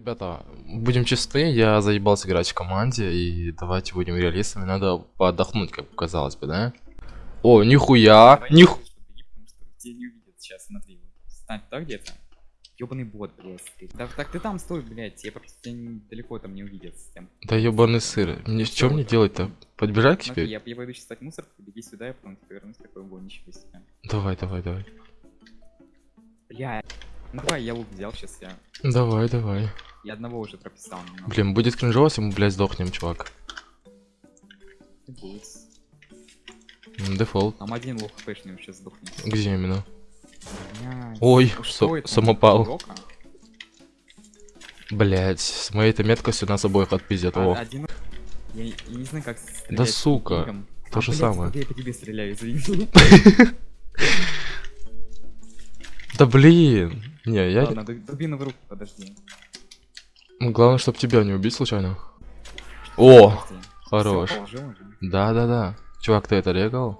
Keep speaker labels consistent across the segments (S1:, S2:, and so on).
S1: ребята, будем чисты, я заебался играть в команде, и давайте будем реалистами, надо поотдохнуть, как казалось бы, да? О, нихуя,
S2: тебя вот. Стань так где-то. Ёбаный бот, блядь. ты. Так, ты там стой, блядь, я просто тебя не- далеко там не увидят с тем.
S1: Да ебаный сыр, мне что мне делать-то? Подбежать к тебе?
S2: я, я пойду сейчас стать мусор, беги сюда, я потом типа вернусь такой гонищий себя.
S1: Давай, давай, давай.
S2: Бля. Ну давай, я лук взял сейчас, я.
S1: Давай, давай.
S2: Я одного уже прописал немного.
S1: Блин, будет кринжово, если мы, блядь, сдохнем, чувак.
S2: И будет.
S1: Дефолт.
S2: Там один лук хпшный сейчас сдохнет.
S1: Где именно?
S2: Блядь.
S1: Ой,
S2: Ну что это?
S1: самопал. Блять, с моей-то меткостью нас обоих отпиздят.
S2: А-
S1: О,
S2: Один... Я, я не знаю, как стрелять
S1: Да сука, то
S2: А,
S1: же
S2: блядь,
S1: самое.
S2: Я по тебе стреляю, извини.
S1: Да блин. Не, я...
S2: Ладно, ду- дубину в руку, подожди.
S1: Ну, Главное, чтобы тебя не убить случайно. О, хорош. Да-да-да. Чувак, ты это регал?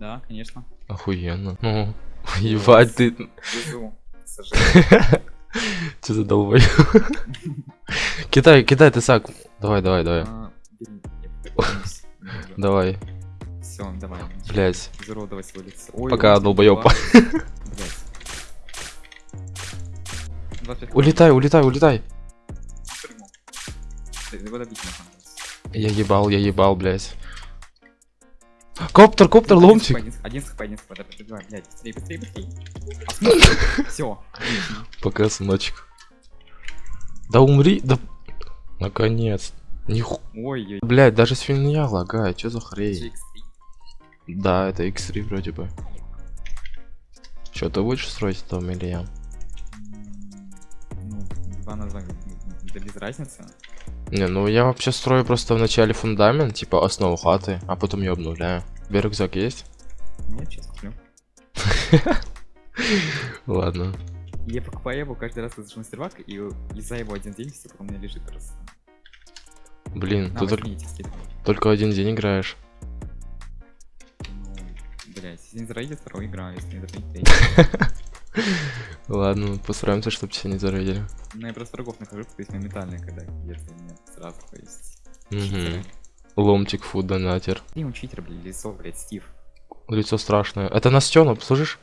S2: Да, конечно.
S1: Охуенно. Ну, ебать ты. Че за долбой? Кидай, кидай, ты сак. Давай, давай, давай.
S2: А.
S1: Давай.
S2: Всё, давай.
S1: Блять.
S2: Изуродовать его лицо.
S1: Пока, долбоёб.
S2: Блядь. 25
S1: Улетай, улетай, улетай.
S2: Ты его добить нужно.
S1: Я ебал, я ебал, блять. Коптер, коптер,
S2: хп, один хп, Один хп, один хп, давай, блядь, быстрее, быстрее, быстрее. Все.
S1: Пока, сыночек. Да умри, да... Наконец. Ниху...
S2: Ой, ой,
S1: Блять, даже свинья лагает, что за хрень?
S2: GX3.
S1: Да, это X3 вроде бы. Что, ты будешь строить там или я?
S2: Ну, два на два, да без разницы.
S1: Не, ну я вообще строю просто в начале фундамент, типа основу хаты, а потом ее обновляю. Тебе рюкзак есть?
S2: Нет, сейчас куплю.
S1: Ладно.
S2: Я покупаю его каждый раз, на сервак, и за его один день все, у меня лежит раз.
S1: Блин, ты только, один день играешь.
S2: Ну, блядь, если не зарейдит, второй играю, если не третий.
S1: Ладно, постараемся, чтобы тебя не зарейдили.
S2: Ну, я просто врагов нахожу, то есть моментально, когда если нет сразу, то есть...
S1: Угу. Ломтик фуд донатер.
S2: И он читер, блядь, лицо, блядь, Стив.
S1: Лицо страшное. Это Настена, слышишь?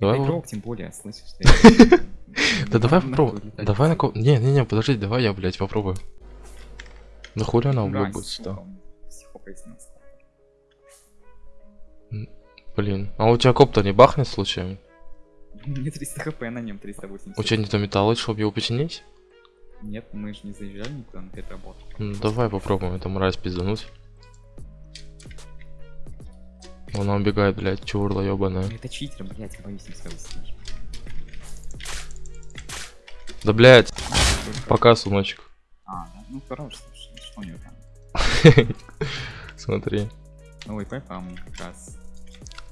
S1: Давай.
S2: Игрок, тем более, слышишь? что
S1: Да давай
S2: летать.
S1: Давай на ко... Не, не, не, подожди, давай я, блядь, попробую. Да хули она будет сюда? Блин. А у тебя коптер не бахнет случайно?
S2: Мне 300 хп, на нем 380.
S1: У тебя не то металла, чтобы его починить?
S2: Нет, мы же не заезжали никуда на эту работу.
S1: Ну, давай попробуем эту мразь пиздануть. Она убегает, блядь, чурла ебаная.
S2: Это читер, блядь, боюсь не даже.
S1: Да, блядь,
S2: Только-
S1: пока, сыночек.
S2: А, да? ну хорош, слушай, что у него там?
S1: Смотри.
S2: Новый ПП, а мы как раз...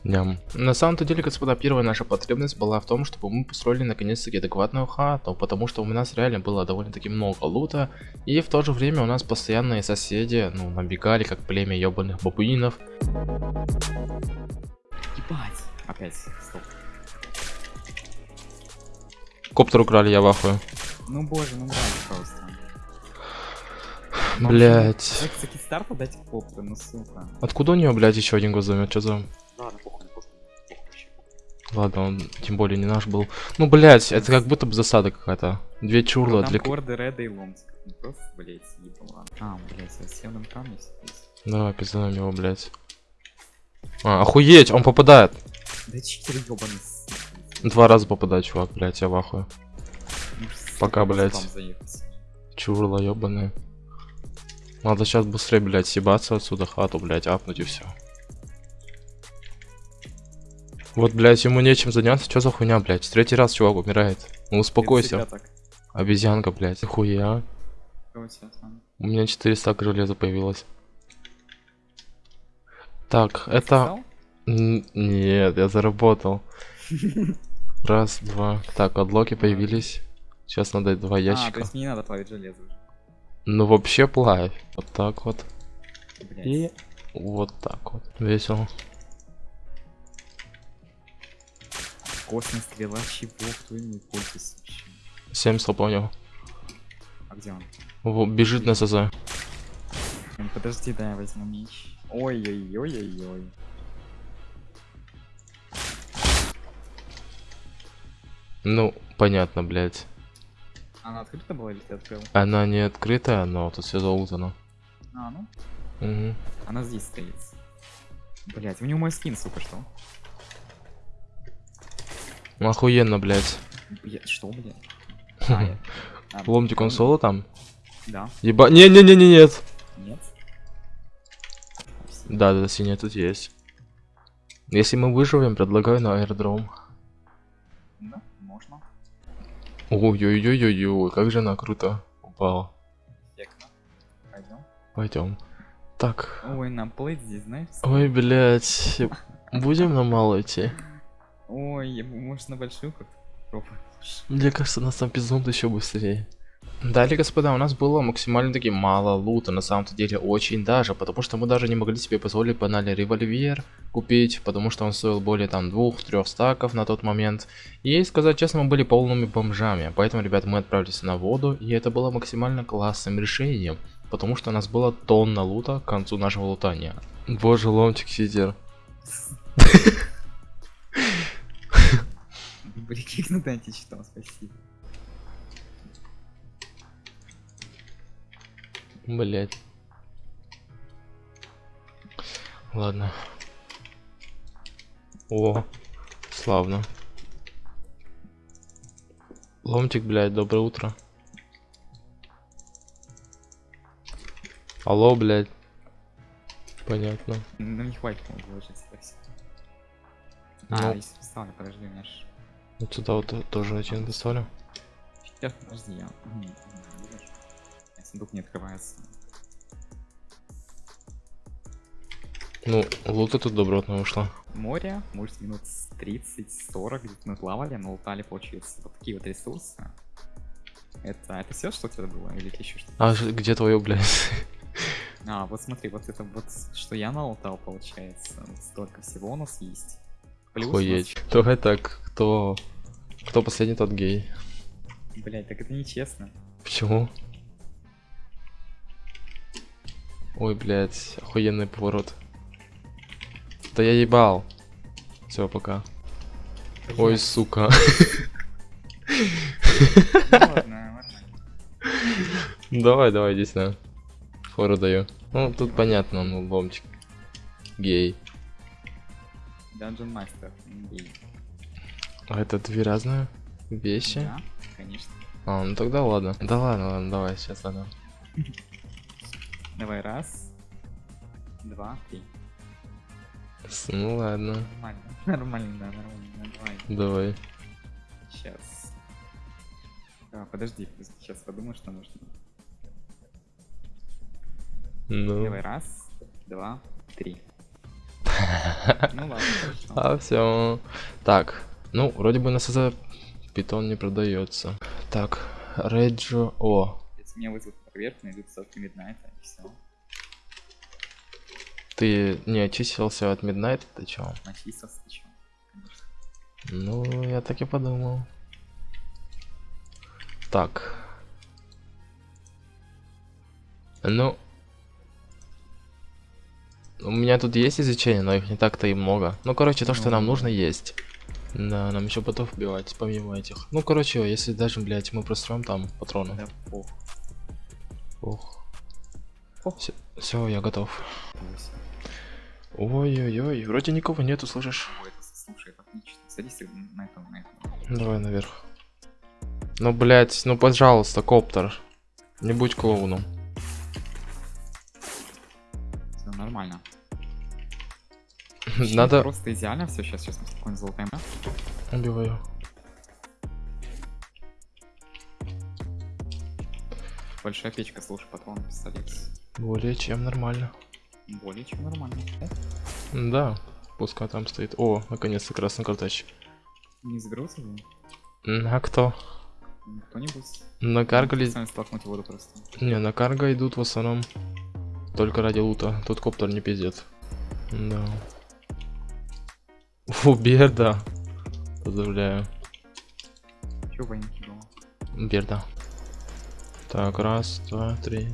S1: Ням. На самом-то деле, господа, первая наша потребность была в том, чтобы мы построили наконец-таки адекватную хату, потому что у нас реально было довольно-таки много лута, и в то же время у нас постоянные соседи, ну, набегали, как племя ебаных бабуинов.
S2: Ебать! Опять, стоп.
S1: Коптер украли, я в ахуе.
S2: Ну боже, ну брать просто.
S1: Блять.
S2: Как за кикстарта дать коптер, ну сука.
S1: Откуда у нее, блядь, еще один год займет? Что за...
S2: Ладно,
S1: он тем более не наш был. Ну, блять, это как будто бы засада какая-то. Две чурла
S2: Там
S1: для...
S2: корды, реда и ломтик. Ну просто, блять, ебала. А, блять, на камне здесь.
S1: Давай, пиздаем его, блять. А, охуеть, он попадает.
S2: Да читер ебаный.
S1: Два раза попадает, чувак, блять, я в ахуе.
S2: Ну,
S1: Пока,
S2: заехать.
S1: Чурла ебаная. Надо сейчас быстрее, блять, съебаться отсюда, хату, блять, апнуть и все. Вот, блять, ему нечем заняться, что за хуйня, блять? Третий раз чувак умирает. Ну
S2: Это
S1: успокойся. Обезьянка, блять. Хуя.
S2: У
S1: меня 400 железа появилось. Так, это...
S2: Сказал?
S1: Н- Нет, я заработал. Раз, два. Так, адлоки появились. Сейчас надо два
S2: А, то
S1: ящика.
S2: есть не надо плавить железо уже.
S1: Ну вообще плавь. Вот так вот.
S2: Блядь.
S1: И вот так вот. Весело.
S2: Космос, стрела, чего, кто ими пользуется вообще?
S1: 7 понял.
S2: где он?
S1: Во, бежит на СЗ.
S2: Подожди, да, я возьму меч. Ой-ой-ой-ой-ой.
S1: Ну, понятно, блядь.
S2: Она открыта была или ты открыл?
S1: Она не открытая, но тут все залутано.
S2: А, ну.
S1: Угу.
S2: Она здесь стоит. Блять, у него мой скин, сука, что?
S1: Охуенно, блядь.
S2: Бля, что, блядь? А, я- а,
S1: Ломтик он соло там?
S2: Да.
S1: Еба... Не-не-не-не, нет.
S2: Нет.
S1: Да, да, синяя тут есть. Если мы выживем, предлагаю на аэродром.
S2: Да, можно.
S1: Ой-ой-ой-ой-ой, как же она круто упала.
S2: Пойдем.
S1: Пойдем. Так.
S2: Ой, нам плыть здесь, знаешь?
S1: Ой, блядь. Будем на мало идти?
S2: Ой, я бы, может, на большую как пробовать.
S1: Мне кажется, нас там пизнут еще быстрее. Далее, господа, у нас было максимально таки мало лута, на самом-то деле очень даже, потому что мы даже не могли себе позволить банально револьвер купить, потому что он стоил более там двух-трех стаков на тот момент. И сказать честно, мы были полными бомжами, поэтому, ребят, мы отправились на воду, и это было максимально классным решением, потому что у нас было тонна лута к концу нашего лутания. Боже, ломтик сидер.
S2: Ну да, читал, спасибо.
S1: Блять. Ладно. О, славно. Ломтик, блядь, доброе утро. Алло, блядь. Понятно.
S2: Ну не хватит, по-моему, вложить, спасибо.
S1: Ну.
S2: А, поставлю, подожди, у меня ж...
S1: Вот сюда вот то- тоже один поставлю.
S2: Сейчас, подожди, я... Сундук не открывается.
S1: Ну, лута тут добротно вышло.
S2: Море, может, минут с 30-40 где-то мы плавали, но лутали, получается, вот такие вот ресурсы. Это, это все, что у тебя было, или еще что-то?
S1: А где твое, блядь?
S2: А, вот смотри, вот это вот, что я налутал, получается, вот столько всего у нас есть.
S1: Охуеть. Давай так, кто... Кто последний, тот гей.
S2: Блять, так это нечестно.
S1: Почему? Ой, блядь, охуенный поворот. Да я ебал. Все, пока. Ой,
S2: Блядь,
S1: сука.
S2: ну
S1: давай, давай, иди сюда. Фору даю. Ну, тут понятно, ну, ломчик. Гей.
S2: Dungeon Master.
S1: А это две разные вещи?
S2: Да, конечно.
S1: А, ну тогда ладно. Да ладно, ладно, давай, сейчас ладно.
S2: Давай, раз, два, три.
S1: Ну ладно,
S2: Нормально. Нормально, да, нормально. Давай,
S1: давай.
S2: сейчас. А, подожди, подожди, сейчас подумаю, что нужно.
S1: Ну.
S2: Давай, раз, два, три. Ну ладно.
S1: А, все. Так, ну, вроде бы на СЗ питон не продается. Так, Реджо. О,
S2: Если меня вызовут проверку, найдут ссылки Миднайта, и все.
S1: ты не очистился от Midnight? Ты чё?
S2: Начистился, ты чё? Конечно.
S1: Ну, я так и подумал. Так. Ну. У меня тут есть изучение, но их не так-то и много. Ну, короче, то, что нам
S2: Ну.
S1: нужно, есть. Да, нам еще ботов убивать, помимо этих. Ну, короче, если даже, блядь, мы простроим там патроны.
S2: Да пох.
S1: Ох.
S2: Ох.
S1: Все, я готов. Ой-ой-ой, вроде никого нету, слышишь?
S2: Ой, это слушай, это отлично. Садись на этом, на этом.
S1: Давай наверх. Ну, блядь, ну, пожалуйста, коптер. Не будь клоуном.
S2: Все нормально. Вообще
S1: Надо...
S2: Просто идеально все. Сейчас, сейчас мы спокойно залутаем.
S1: Убиваю.
S2: Большая печка, слушай, патрон, пистолет.
S1: Более чем нормально.
S2: Более чем нормально.
S1: Да, пускай там стоит. О, наконец-то красный картач.
S2: Не заберутся?
S1: М, А кто?
S2: Кто-нибудь?
S1: Накаргали...
S2: Сами столкнуть воду просто.
S1: Не, на карго идут в основном только ради лута. Тут коптер не пиздец. Да. Фу, Берда. Поздравляю.
S2: Чё военки было?
S1: Берда. Так, раз, два, три.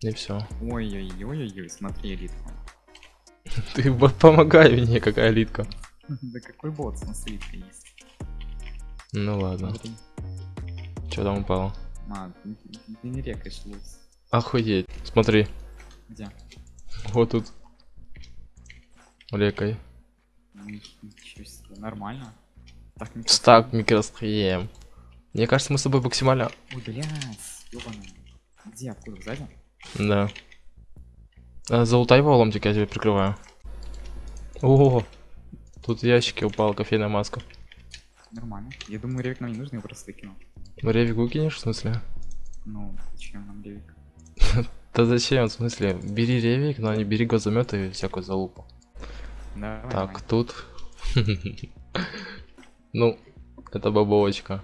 S1: И все.
S2: Ой-ой-ой-ой, смотри, элитку.
S1: Ты бот, помогай мне, какая литка.
S2: Да какой бот, смотри, есть.
S1: Ну ладно. Что там упало?
S2: А, ты не рекаешь луз.
S1: Охуеть. Смотри,
S2: Где?
S1: вот тут. Рекой.
S2: Ни- Ничего себе, нормально. Так не
S1: Стак микросхем. Мне кажется, мы с тобой максимально...
S2: Ой, блядь, ёбаный. Где, откуда, сзади?
S1: Да. А, Залутай его ломтик, я тебя прикрываю. О, тут в ящике упала кофейная маска.
S2: Нормально. Я думаю, ревик нам не нужен, я просто выкинул.
S1: Ревик выкинешь, в смысле?
S2: Ну, зачем нам ревик?
S1: Да зачем, в смысле? Бери ревик, но не бери газомет и всякую залупу.
S2: Давай,
S1: Так,
S2: давай.
S1: тут. Ну, это бабовочка.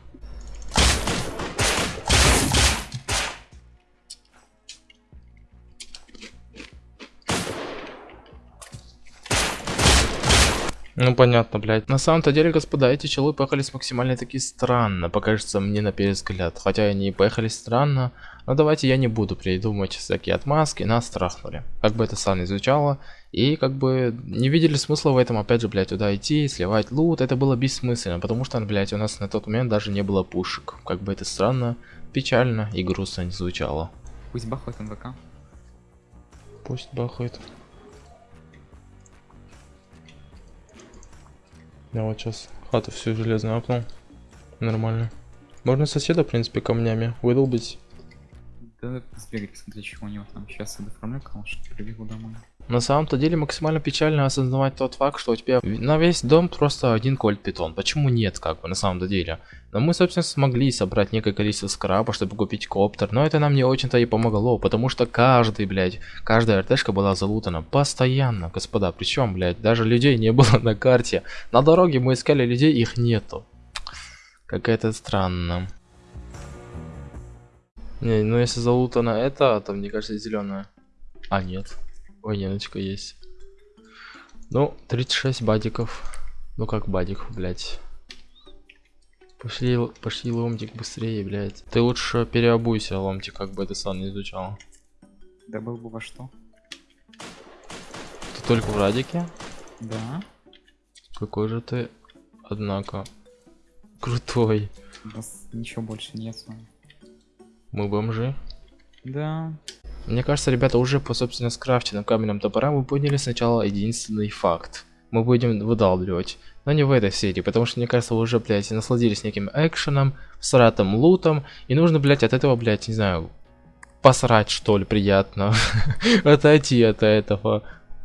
S1: Ну понятно, блядь. На самом-то деле, господа, эти челы поехались максимально таки странно, покажется мне на первый взгляд. Хотя они и поехали странно, но давайте я не буду придумывать всякие отмазки, нас страхнули. Как бы это странно звучало, и как бы не видели смысла в этом, опять же, блядь, туда идти, сливать лут, это было бессмысленно, потому что, блядь, у нас на тот момент даже не было пушек. Как бы это странно, печально и грустно не звучало.
S2: Пусть бахает МВК.
S1: Пусть бахает. Я вот сейчас хату всю железную апнул. Нормально. Можно соседа, в принципе, камнями выдолбить.
S2: Да сбегать, посмотреть, чего у него там. Сейчас я доформлю калаш, прибегу домой.
S1: На самом-то деле максимально печально осознавать тот факт, что у тебя на весь дом просто один кольт питон. Почему нет, как бы, на самом-то деле? Но мы, собственно, смогли собрать некое количество скраба, чтобы купить коптер, но это нам не очень-то и помогло, потому что каждый, блядь, каждая РТшка была залутана постоянно, господа. Причем, блядь, даже людей не было на карте. На дороге мы искали людей, их нету. Какая-то странно. Не, ну если залутано это, то мне кажется зеленая. А, нет. Военочка есть. Ну, 36 бадиков. Ну как бадиков, блядь. Пошли, пошли ломтик быстрее, блядь. Ты лучше переобуйся, ломтик, как бы это сам не изучал.
S2: Да был бы во что?
S1: Ты только в радике?
S2: Да.
S1: Какой же ты, однако, крутой.
S2: У нас ничего больше нет с вами.
S1: Мы бомжи.
S2: Да.
S1: Мне кажется, ребята, уже по, собственно, скрафтенным каменным топорам мы поняли сначала единственный факт. Мы будем выдалбливать. Но не в этой серии, потому что, мне кажется, вы уже, блядь, насладились неким экшеном, сратым лутом, и нужно, блядь, от этого, блядь, не знаю, посрать, что ли, приятно. Отойти от этого.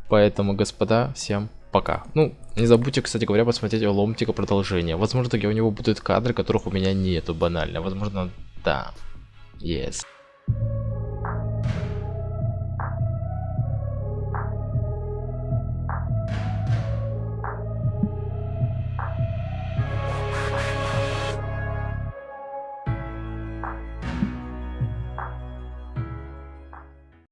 S1: Поэтому, господа, всем пока. Ну, не забудьте, кстати говоря, посмотреть Ломтика продолжение. Возможно, у него будут кадры, которых у меня нету банально. Возможно, да. Yes.